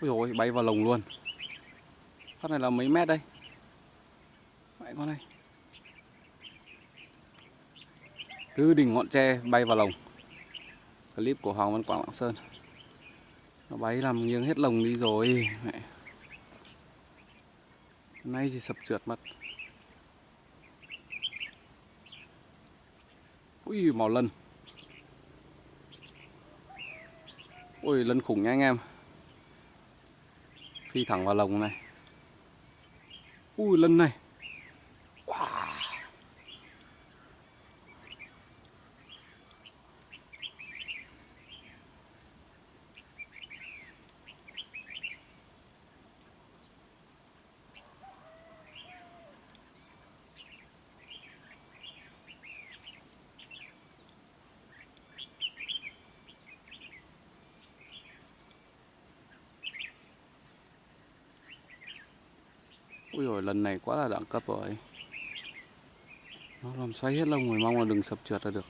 Ui ôi, bay vào lồng luôn. Phát này là mấy mét đây? Mẹ con này Từ đỉnh ngọn tre bay vào lồng. Clip của Hoàng Văn Quảng Lạng Sơn. Nó bay làm nghiêng hết lồng đi rồi Mẹ. Nay thì sập trượt mất Ui màu lân. Ui lân khủng nha anh em. Phi thẳng vào lồng này. Ui lân này. Ui rồi, lần này quá là đẳng cấp rồi. Nó làm xoay hết lông rồi, mong là đừng sập trượt là được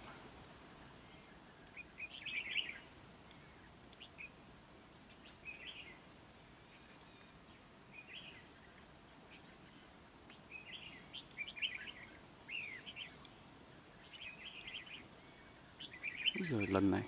Ui rồi lần này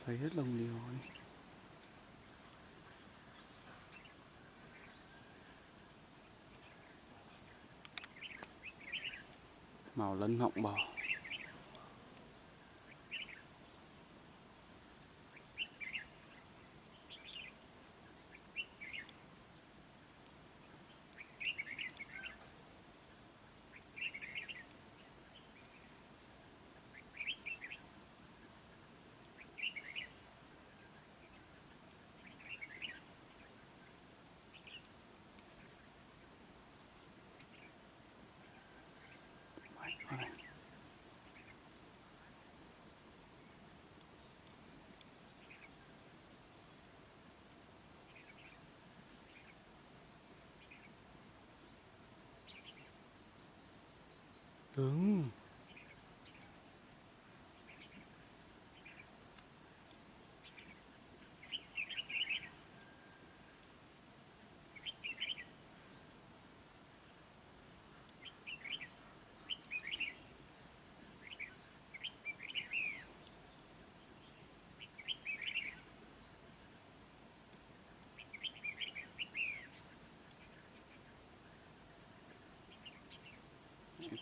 Ờ, xoay hết lồng đi rồi. Màu lân họng bò. Đừng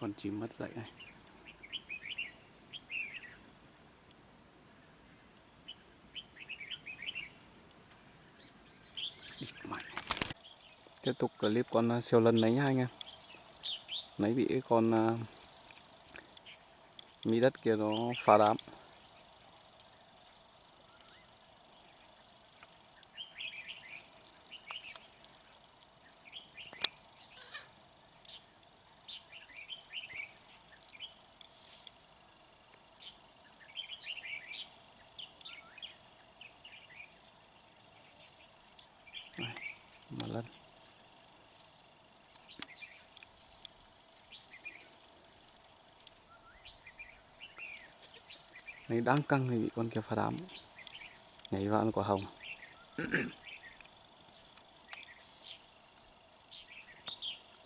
con chim mất dậy này. Tiếp tục clip con à, siêu lân đấy nhá anh em. Nấy bị cái con uh, mỹ đất kia nó phá đám. Mà lên Này đang căng thì bị con kia phá đám. Nhảy vào ăn quả hồng.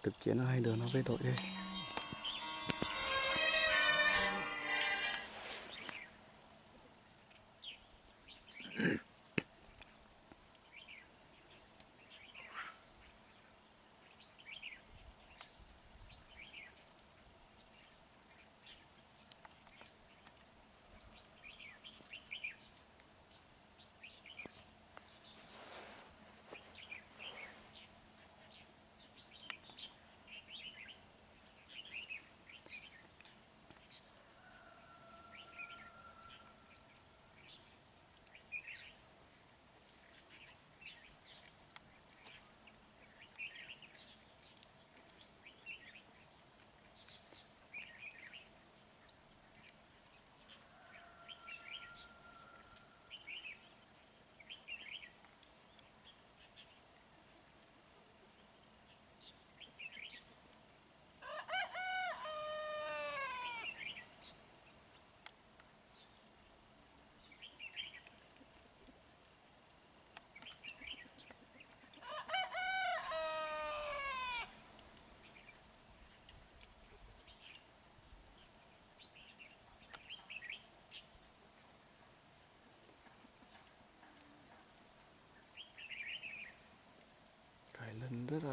Thực chiến hai đứa nó về đội đây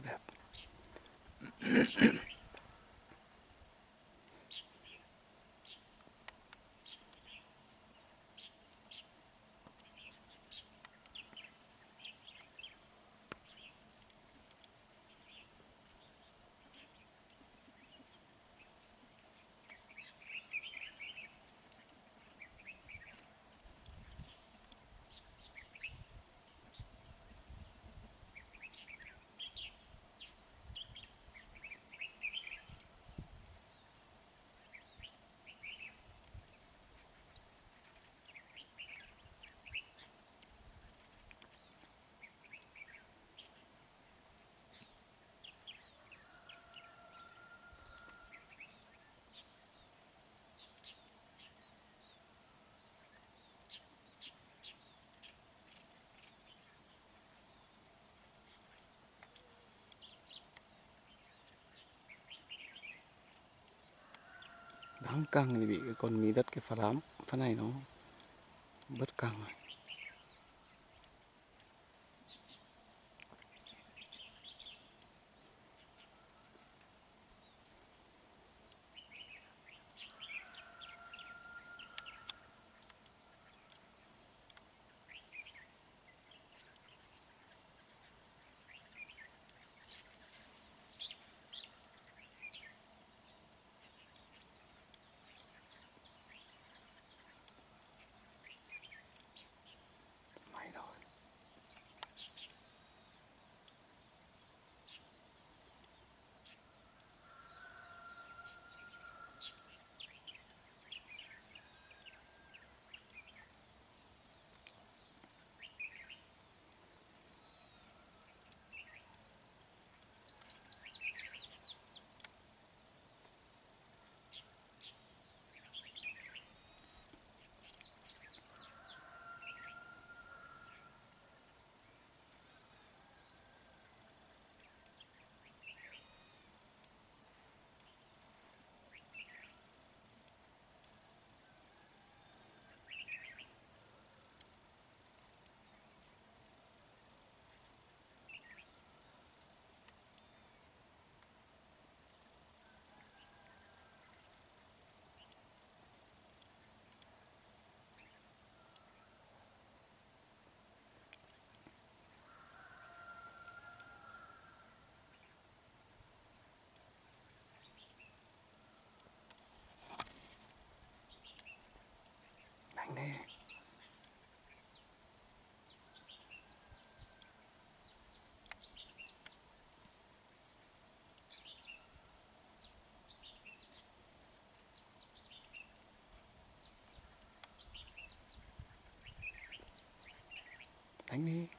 là đẹp đáng căng thì bị cái con mí đất, cái phá đám, phá này nó bớt căng rồi. Đánh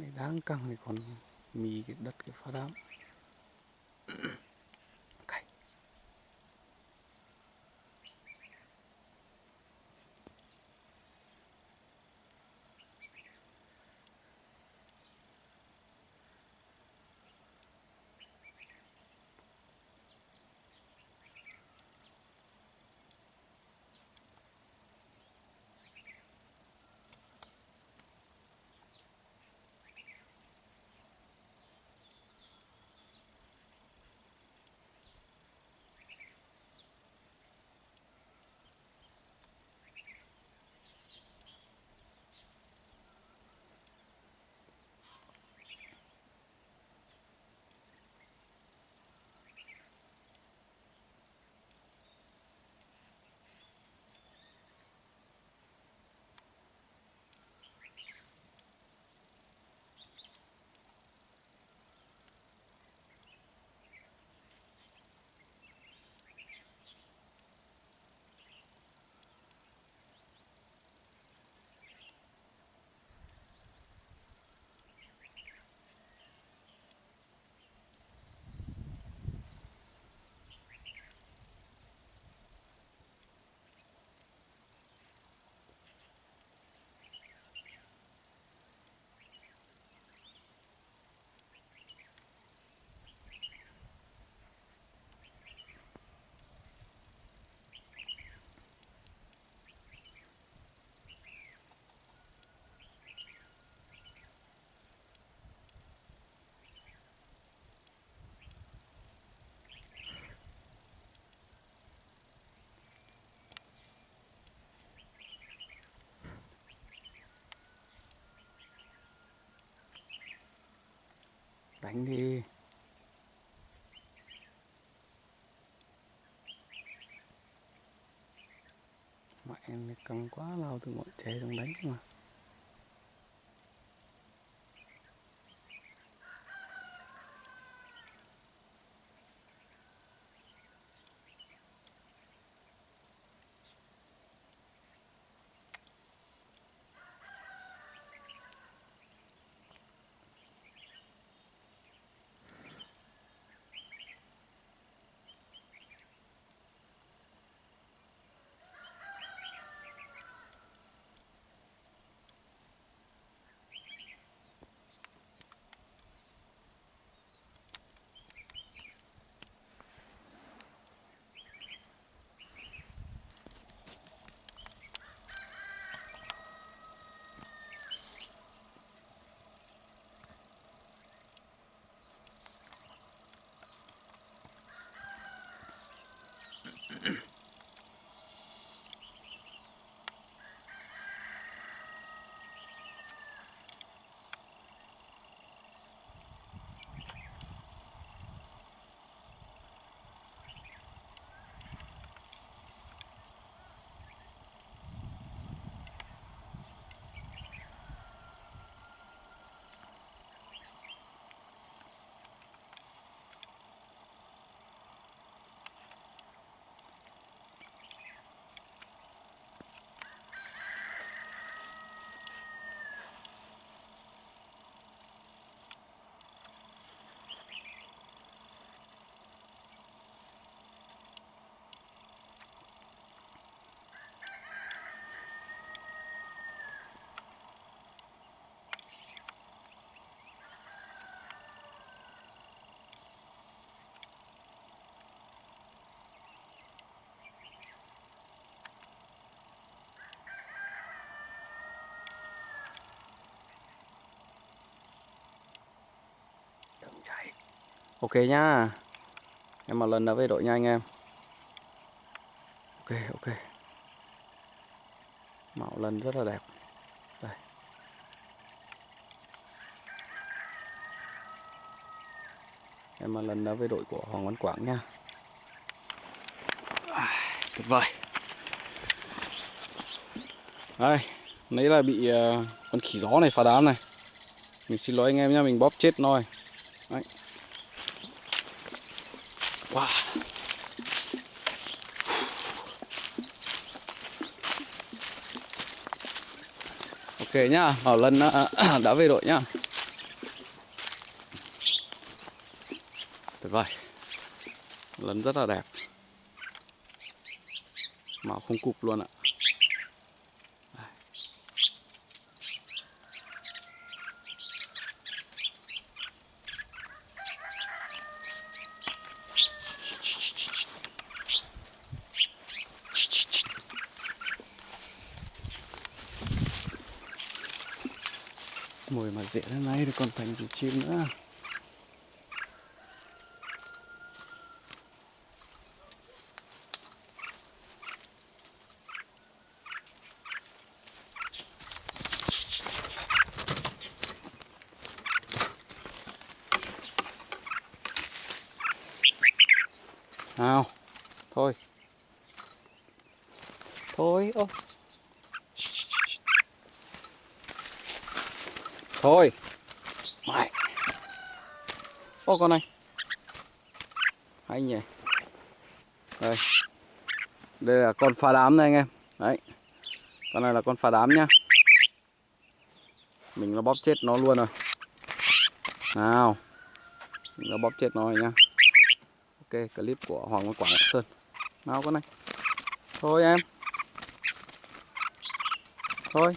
này đáng căng thì còn mì cái đất cái phá đám. Đánh đi. Mẹ em căng quá lao từ ngọn tre xuống đánh mà. Ok nhá. Em một lần nữa về đội nha anh em. Ok ok. Mạo lần rất là đẹp. Đây. Em một lần nữa với đội của Hoàng Văn Quảng nha. À, tuyệt vời. Đây nãy là bị uh, con khỉ gió này phá đám này. Mình xin lỗi anh em nha mình bóp chết nó rồi Đấy. Ok nhá, Bảo Lân đã về đội nhá. Tuyệt vời. Lân rất là đẹp. Màu không cục luôn ạ. Mồi mà dễ thế này thì còn thành gì chim nữa nào thôi thôi ô thôi mày ô, con này hay nhỉ. Đây. Đây là con phá đám đây anh em. Đấy. Con này là con phá đám nhá. Mình nó bóp chết nó luôn rồi. Nào. Mình nó bóp chết nó rồi nhá. Ok, clip của hoàng văn quảng sơn. Nào con này thôi em. Thôi.